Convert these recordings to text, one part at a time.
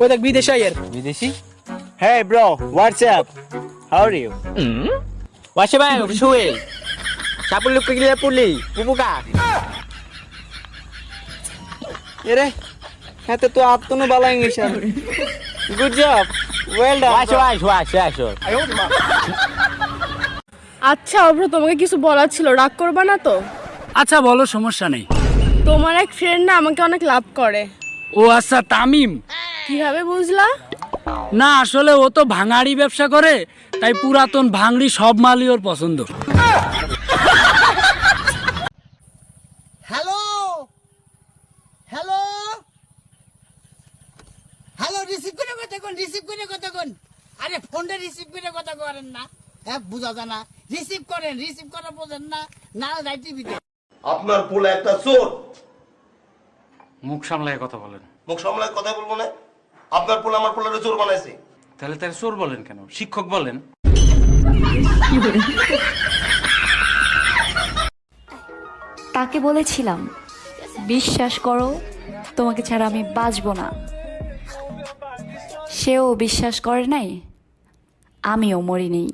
ওই দেখ বিদেশি আইয়ের বিদেশি? Hey bro, what's up? How are you? ওয়াসে ভাই শুয়ে চাপুল লোক গিলে পুলি পুপুকা এরে হ্যাঁ তো আত্মনো বালা English good job well done ওয়াসে ভাই ওয়াসে আসো আচ্ছা অভ্র তোমাকে কিছু বলার ছিল রাগ করবা না তো? আচ্ছা বলো সমস্যা নেই। তোমার এক ফ্রেন্ড না আমাকে অনেক লাভ করে। ও আচ্ছা তামিম। কীভাবে বুঝলা? না আসলে ও তো ভাঙাড়ি ব্যবসা করে তাই পুরাতন ভাঙড়ি সব মালই ওর পছন্দ। হ্যালো? হ্যালো? হ্যালো রিসিভ করে কথা কোন রিসিভ করে কথা কোন। আরে ফোনটা রিসিভ করে কথা করেন না। হ্যাঁ বুঝা জানা রিসিভ করেন রিসিভ করা বোঝেন না। না রাই টিভিতে আপনার পোলা একটা চোর। মুখ সামলায় কথা বলেন। মুখ সামলায় কথা বলব না? আপনার পোলা আমার পোলাটা চোর বানাইছে। তাহলে তার চোর বলেন কেন? শিক্ষক বলেন। তাকে বলেছিলাম বিশ্বাস করো তোমাকে ছাড়া আমি বাঁচবো না। সেও বিশ্বাস করে নাই আমিও মরি নেই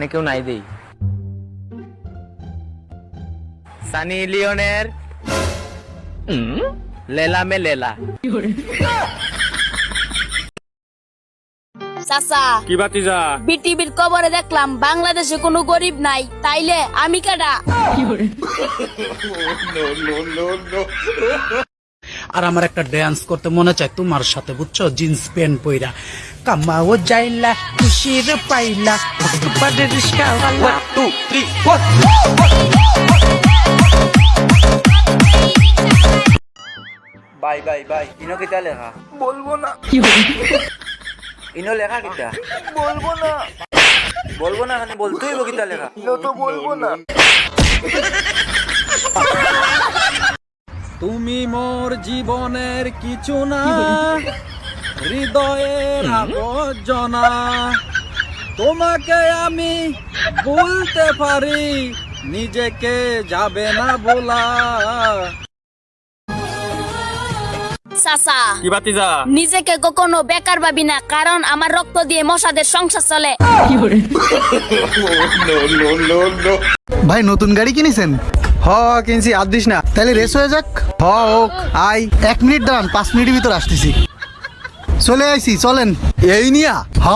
এখানে কেউ নাই দেই। সানি লিওনের? লেলা মে লেলা। চাচা। কি বাতিজা বিটিভির কবরে দেখলাম বাংলাদেশে কোনো গরিব নাই। তাইলে আমি কাটা আর আমার একটা ড্যান্স করতে মনে চায় তোমার সাথে বুঝছ? জিন্স প্যান্ট পইরা। কামাও যাইলা খুশির পাইলা বাড়ির রিস্কাওয়ালা two three four bye bye bye. ইনো কিতা লেখা? বলব না। ইনো লেখা কিতা? বলব না। বলব না মানে বলতেই কিতা লেখা? ইনো তো বলব না। তুমি মোর জীবনের কিছু না। হৃদয়ের আবর্জনা। তোমাকে আমি বলতে পারি নিজেকে যাবে না বলা চাচা কি বাতিজা নিজেকে কখনো বেকার ভাবি না কারণ আমার রক্ত দিয়ে মশাদের সংসার চলে। ভাই নতুন গাড়ি কিনেছেন? হ কিনছি আর দিস না। তাহলে রেস হয়ে যাক। হ হোক। আই এক মিনিট দাঁড়ান পাঁচ মিনিটের ভিতর আসতেছি। চলে আইছি চলেন। এই নিয়া? হ।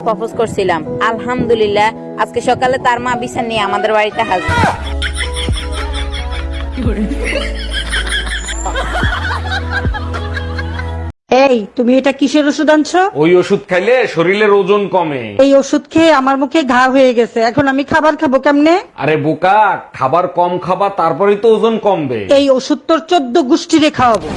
প্রপোজ করছিলাম। আলহামদুলিল্লাহ আজকে সকালে তার মা বিছান নিয়ে আমাদের বাড়িতে হাজির। এই তুমি এটা কিসের ওষুধ আনছো? ওই ওষুধ খাইলে শরীরের ওজন কমে। এই ওষুধ খেয়ে আমার মুখে ঘা হয়ে গেছে। এখন আমি খাবার খাব কেমনে? আরে বোকা খাবার কম খাবা তারপরেই তো ওজন কমবে। এই ওষুধ তোর চোদ্দ গোষ্ঠীরে খাওয়াবো।